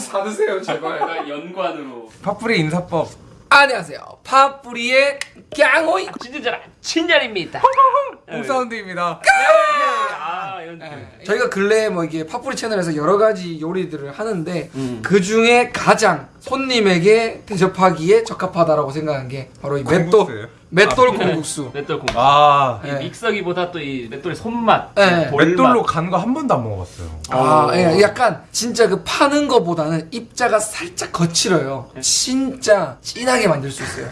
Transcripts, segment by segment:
사드세요 제발. 약간 연관으로 팥뿌리 인사법 안녕하세요. 파뿌리의 깡호이. 진진자라 친절입니다. 홈사운드입니다 아 이런 느낌. 저희가 근래에 뭐 이게 파뿌리 채널에서 여러 가지 요리들을 하는데 음. 그 중에 가장 손님에게 대접하기에 적합하다라고 생각한 게 바로 이 맷돌? 맷돌 콩국수. 맷돌 공. 아이 네. 믹서기보다 또 이 맷돌의 손맛, 네. 볼맛. 맷돌로 간 거 한 번도 안 먹어봤어요 아, 어. 예, 약간 진짜 그 파는 거보다는 입자가 살짝 거칠어요. 진짜 진하게 만들 수 있어요.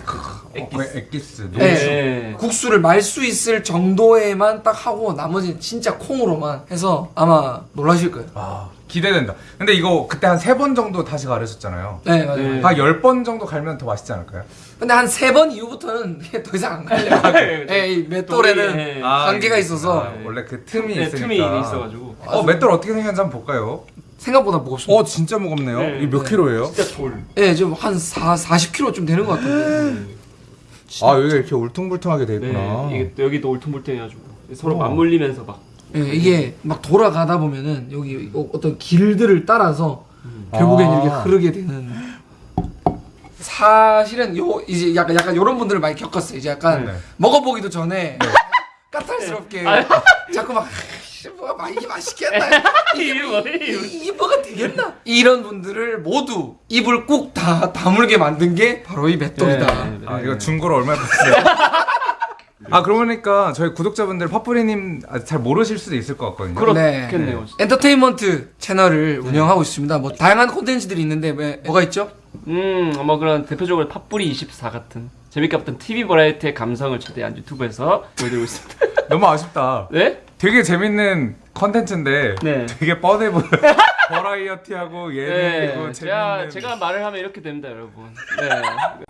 엑기스 네. 네. 국수를 말 수 있을 정도에만 딱 하고 나머지는 진짜 콩으로만 해서 아마 놀라실 거예요. 아 기대된다 근데 이거 그때 한 세 번 정도 다시 가르쳤잖아요 네, 맞아요. 네. 한열 번 정도 갈면 더 맛있지 않을까요? 근데 한 세 번 이후부터는 이게 더 이상 안 갈려요. 예, 이 맷돌에는 네. 한계가 있어서 아, 원래 그 틈이 네, 있으니까 틈이 있어가지고 어 맷돌 어떻게 생겼는지 한번 볼까요? 생각보다 무겁습니다. 어 진짜 무겁네요 네. 이게 몇 네. 킬로예요? 진짜 돌. 예, 지금 한 4, 40kg 좀 되는 것 같은데. 아 여기가 이렇게 울퉁불퉁하게 돼 있구나 네. 이게 또 여기도 울퉁불퉁해가지고 서로 어. 맞물리면서 막. 예, 이게 막 돌아가다 보면은 여기 어- 어떤 길들을 따라서 결국엔 아. 이렇게 흐르게 되는. 사실은 요 이제 약간 약간 요런 분들을 많이 겪었어요. 이제 약간 네. 먹어보기도 전에 까탈스럽게 자꾸 막 "뭐가 마- 이게 맛있겠나? 이게? 이- 이게 뭐가 되겠나? 이런 분들을 모두 입을 꾹 다 다물게 만든 게 바로 이 맷돌이다. 네, 네. 아 이거 중고로 얼마에 봤어요? 아 그러니까 저희 구독자분들 파뿌리님 아직 잘 모르실 수도 있을 것 같거든요 그렇겠네요. 엔터테인먼트 채널을 운영하고 있습니다. 뭐 다양한 콘텐츠들이 있는데 왜 뭐가 있죠? 음, 뭐 그런 대표적으로 팝뿌리 24 같은 재밌게 봤던 TV 버라이어티의 감성을 최대한 유튜브에서 보여드리고 있습니다. 너무 아쉽다 네? 되게 재밌는 컨텐츠인데 네. 되게 뻔해 보여 버라이어티하고 예능이고 네, 제가 재밌는 제가 말을 하면 이렇게 됩니다, 여러분. 네.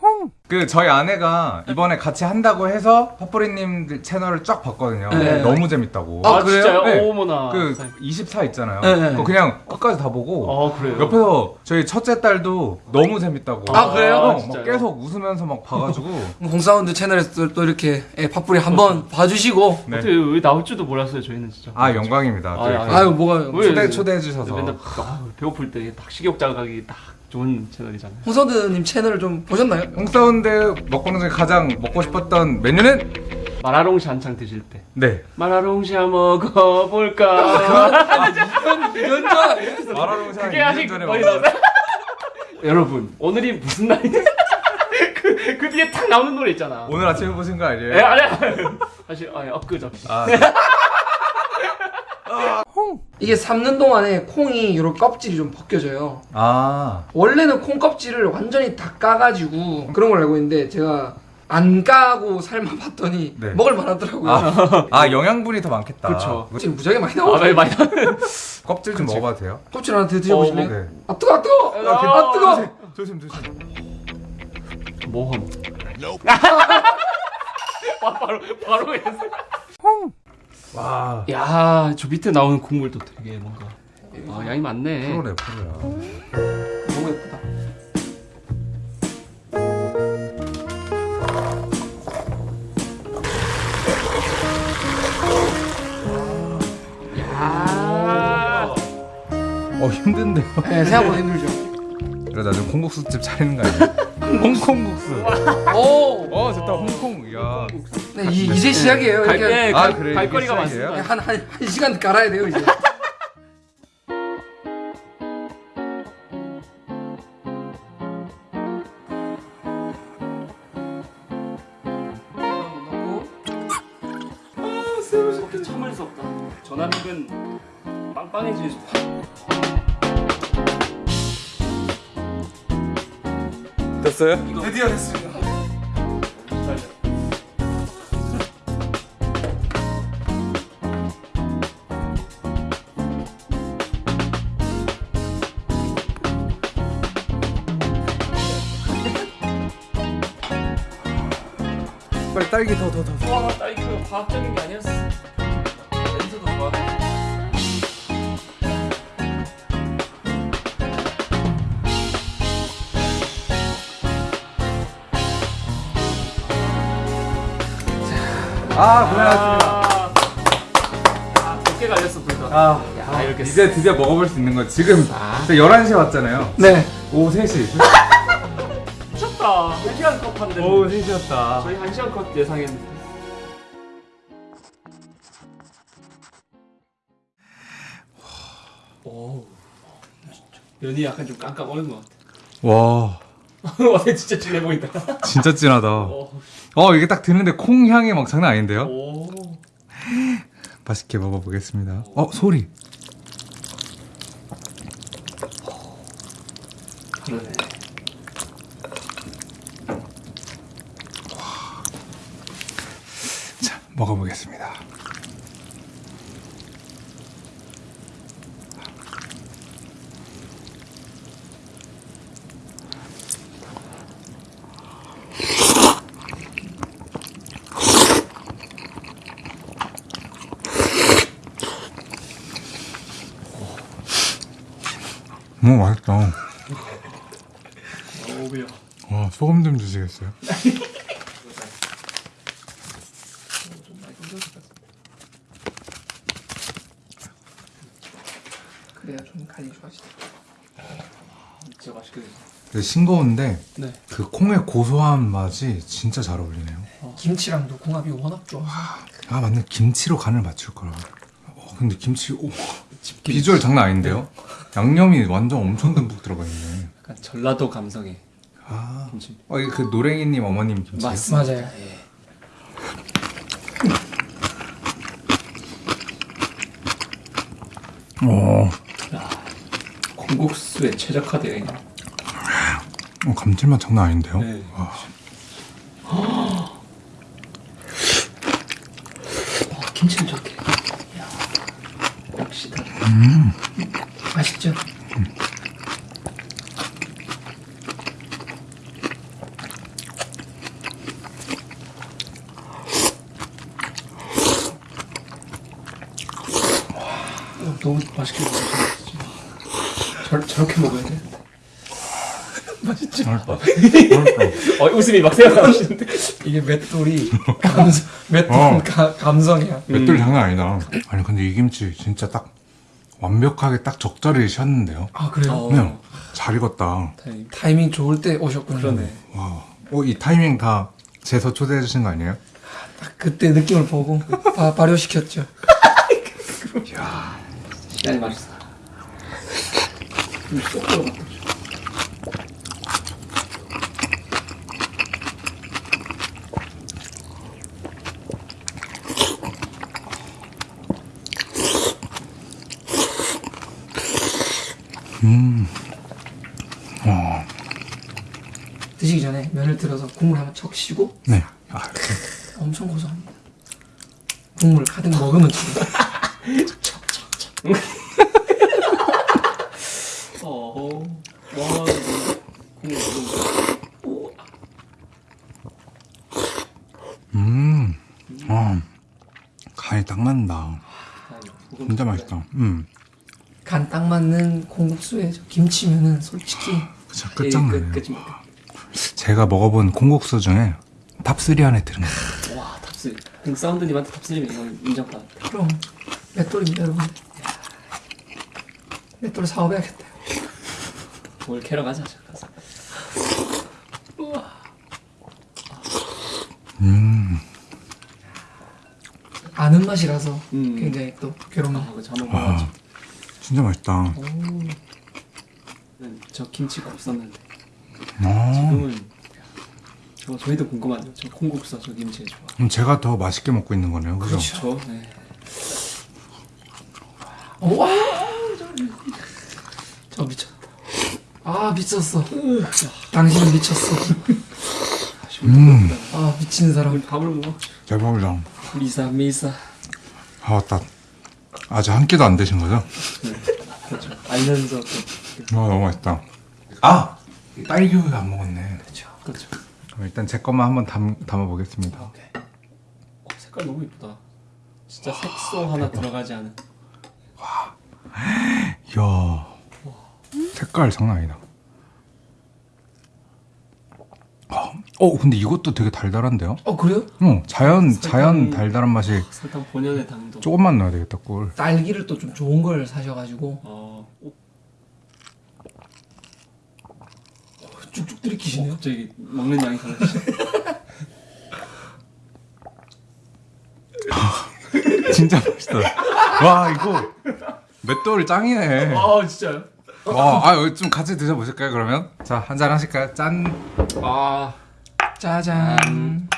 그 저희 아내가 이번에 같이 한다고 해서 파뿌리님 채널을 쫙 봤거든요 네. 너무 재밌다고 아, 아, 그래요? 네. 어머나. 그24 있잖아요 네, 네. 그거 그냥 끝까지 다 보고 어, 그래요. 옆에서 저희 첫째 딸도 너무 재밌다고 아, 그래요? 어, 막 진짜요? 계속 웃으면서 막 봐가지고 홍사운드 채널에서 또, 또 이렇게 예, 팝뿌리 한번 봐주시고 네. 어떻게 여기 나올 줄도 몰랐어요, 저희는 진짜. 아 영광입니다 아, 또 아, 아유 뭐가 왜? 초대 초대해 주셔서 맨날 아, 배고플 때 딱 식욕 자극하기 딱 좋은 채널이잖아요. 홍사운드님 채널을 좀 보셨나요? 홍사운드 먹고 는 중에 가장 먹고 싶었던 메뉴는 마라롱시 한창 드실 때. 네 마라롱시야 먹어볼까? 이런 줄 알아요? 마라롱샤 그게 아직 거의 나오네. 여러분, 오늘이 무슨 날이냐? 그, 그 뒤에 탁 나오는 노래 있잖아. 오늘 아침에 보신 거 에, 아니에요? 아니, 아니. 사실, 아니, 엊그저. 아, 이게 삶는 동안에 콩이 이런 껍질이 좀 벗겨져요. 아 원래는 콩 껍질을 완전히 다 까가지고 그런 걸 알고 있는데 제가 안 까고 삶아봤더니 네. 먹을 만하더라고요. 아, 아 영양분이 더 많겠다 그쵸. 지금 무지하게 많이 아, 나와요. 많이, 많이. 껍질 좀 먹어봐도 돼요? 껍질 하나 더 드셔보실래요? 어, 네. 아 뜨거, 아 뜨거, 아 뜨거. 조심 조심 모험. 와, 바로, 바로 했어. 와 야, 저 밑에 나오는 국물도 되게 뭔가. 아, 양이 많네. 프로래 프로야 너무 예쁘다. 야. 어 힘든데요? 네, 생각보다 힘들죠. 그래 나중에 콩국수집 차리는 거 아니야? 홍콩국수 오, 어 좋다 홍콩 야 네, 이, 이제 시작이에요. 갈, 이렇게 네, 아, 갈, 그래, 갈 이게 거리가 시작이에요? 많습니다. 한, 한, 한 시간 갈아야 돼요, 이제. 아, 참을 수 없다. 전화력은 됐어요? 드디어 됐습니다. 딸기 더 더 더 와, 나 이거 과학적인 게 아니었어. 냄새도 좋아. 아 고생하셨습니다 아, 어깨가 알렸어 불다. 아, 야, 이렇게 이제 드디어 먹어볼 수 있는 거 지금 아. 저 11시에 왔잖아요 네. 오후 3시 미쳤다. 한 시간 컷 한대. 오후 3시였다 저희 한 시간 컷 예상했는데. 오. 면이 약간 좀 깜깜 얼는 것 같아. 와 와, 진짜 진해 보인다. 진짜 진하다 오, 어 이게 딱 드는데 콩 향이 막 장난 아닌데요? 오. 맛있게 먹어보겠습니다 어 소리 그러네. 자 먹어보겠습니다 오 맛있다 오, 매워. 와 소금 좀 주시겠어요? 그래야 좀 간이 좋아지죠. 진짜 맛있게 됐어. 되게 싱거운데 네. 그 콩의 고소한 맛이 진짜 잘 어울리네요. 김치랑도 궁합이 워낙 좋아서. 아 맞네 김치로 간을 맞출 거라. 어, 근데 김치 오, 비주얼 장난 아닌데요? 양념이 완전 엄청 듬뿍 들어가 있네. 약간 전라도 감성의 아, 김치. 어 이게 그 노랭이님 어머님 김치. 맞습니다. 맞아요. 예. 어, 콩국수에 최적화되어 있는. 어, 감칠맛 장난 아닌데요? 네. 와, 어, 김치는 저렇게. 야, 역시 다. 맛있죠? 어, 너무 맛있게 먹었어. 저, 저렇게 먹어야 되는데. 맛있다. 맛있다. 어, 웃음이 막 생각나시는데. 이게 맷돌이 감성, 맷돌 어. 가, 감성이야. 맷돌 장난 아니다. 아니 근데 이 김치 진짜 딱 완벽하게 딱 적절히 셨는데요. 아 그래요? 어. 그냥 잘 익었다. 다행입니다. 타이밍 좋을 때 오셨군요. 그러네. 와, 어, 이 타이밍 다 재서 초대해 주신 거 아니에요? 딱 그때 느낌을 보고 바, 발효시켰죠. 시간이 맛있어. 음. 어, 드시기 전에 면을 들어서 국물 한번 척 쉬고 네. 아. 엄청 고소합니다. 국물 가득 먹으면 좋다. 어, 와, 국물 너무 음, 아, 간이 딱 맞는다. 좋다. 진짜 맛있다. 음, 간 딱 맞는 콩국수에 저 김치면은 솔직히 진짜 끝, 끝장나네요. 끝, 끝. 제가 먹어본 콩국수 중에 top 3 안에 드는 거. 와, top three. 홍사운드님한테 top three면 이건 인정받아. 그럼 맷돌입니다 여러분. 맷돌 사업해야겠다. 뭘 캐러 가자, 저 가서. 아는 맛이라서 음. 굉장히 또 괴로운 아, 먹어야지. 진짜 맛있다. 저 김치가 없었는데 아, 지금은 저 저희도 궁금하죠. 저 콩국수 저 김치 좋아. 그럼 제가 더 맛있게 먹고 있는 거네요. 그죠? 저 네. 어, 와, 저, 저 미쳤다. 아 미쳤어. 당신은 미쳤어. 음, 아 미친 사람. 밥을 먹어. 대박이다. 미사 미사. 아, 맞다. 아직 한 끼도 안 드신 거죠? 그렇죠. 알면서 또 아, 너무 맛있다. 아! 딸기우유 안 먹었네. 그렇죠. 그렇죠. 그럼 일단 제 것만 한번 담, 담아보겠습니다. 오케이. 어, 색깔 너무 이쁘다. 진짜 색소 하나 들어가지 않은. 이야. 색깔 장난 아니다. 아, 어 근데 이것도 되게 달달한데요? 어 그래요? 어 자연 자연 설탕- 달달한 맛이 설탕 본연의 당도. 조금만 넣어야 되겠다 꿀. 딸기를 또 좀 좋은 걸 사셔가지고 어, 오, 쭉쭉 들이키시네요. 갑자기 먹는 양이 달라지네. 진짜 맛있다. 와 이거 맷돌 짱이네. 아 진짜요? 와, 아, 좀 같이 드셔보실까요 그러면? 자 한 잔 하실까요? 짠. 아 짜잔.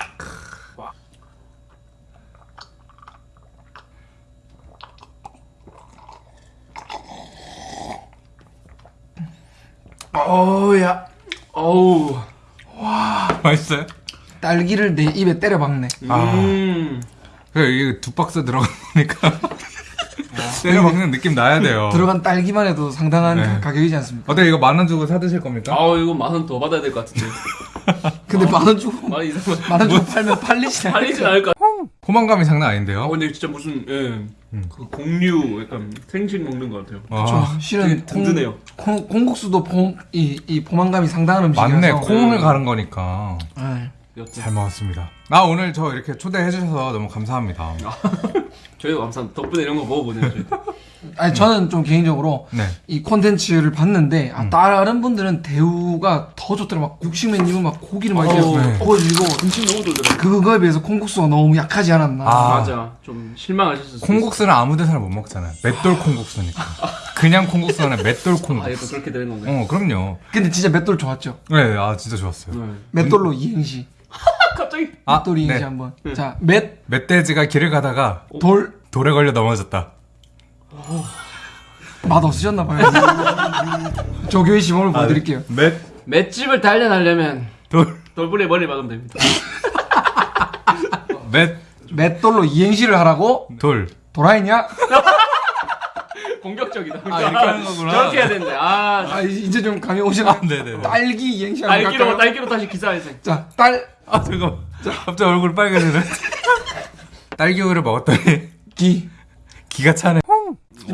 어우야 어우. 맛있어요? 딸기를 내 입에 때려 박네. 아. 음. 그래 이게 두 박스 들어가니까 때려 먹는 느낌 나야 돼요. 들어간 딸기만 해도 상당한 네. 가- 가격이지 않습니까? 어때 이거 만 원 주고 사 드실 겁니까? 아 이거 만 원 더 받아야 될 것 같은데. 근데 만 원 주고 만원 이상만 만원 주고 팔면 팔리지 않아요? 팔리진 않을 것 같아. 포만감이 장난 아 아닌데요? 근데 진짜 무슨 예. 그 공류 약간 생식 먹는 것 같아요. 아, 실은 든든해요. 콩, 콩국수도 폼, 이, 이 포만감이 상당한 음식이라서 맞네 콩을 가른 거니까 네. 잘 먹었습니다. 아 오늘 저 이렇게 초대해 주셔서 너무 감사합니다. 저희도 감사합니다. 덕분에 이런 거 먹어보네요. 아니 저는 좀 개인적으로 네. 이 콘텐츠를 봤는데 음. 아, 다른 분들은 대우가 더 좋더라 막 국식맨님은 막 고기를 막 이렇게 어, 네. 구워주고 음식 너무 좋더라고요. 그거에 비해서 콩국수가 너무 약하지 않았나 아. 맞아. 좀 실망하셨을 콩국수는 아무 데서나 못 먹잖아요. 맷돌 콩국수니까. 그냥 콩국수가 아니라 맷돌 있어요. 아, 이거 콩국수. 그렇게 되는 건가요? 어 그럼요. 근데 진짜 맷돌 좋았죠 네, 아 진짜 좋았어요. 네. 맷돌로 이행시 갑자기 아, 맷돌 이행시 네. 한번 자맷돌 멧돼지가 길을 가다가 돌에 걸려 넘어졌다. 맛 없으셨나 봐요 조교의 시범을 보여드릴게요 맷 맷집을 단련하려면 돌. 돌부리에 머리 박으면 됩니다. 맷 맷돌로 이행시를 하라고 돌. 돌아있냐? 공격적이다. 아, 이렇게 하는 거구나. 저렇게 해야 되는데. 아, 아 이제 좀 감이 오시나? 네네네. 딸기 이행시 한번 딸기로 갈까요? 딸기로 다시 기사회생. 자, 딸, 아 잠깐. 갑자기 얼굴 빨개지네. 딸기 우유를 먹었더니 기. 기가 차네.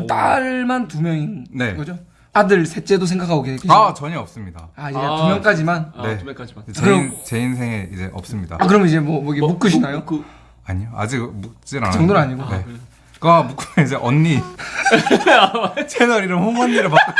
딸만 두 명인 네. 거죠? 아들 셋째도 생각하고 계시죠? 아 전혀 없습니다. 아, 이제 아. 두 명까지만. 아, 네. 두 명까지만. 제, 그럼- 인, 제 인생에 이제 없습니다. 아, 그럼 이제 뭐, 뭐, 이게 묶으시나요? 그, 아니요 아직 묶진 않아요. 정도는 아니고. 네. 그 거 묶으면 이제 언니 채널 이름 홍언니를 바꿔.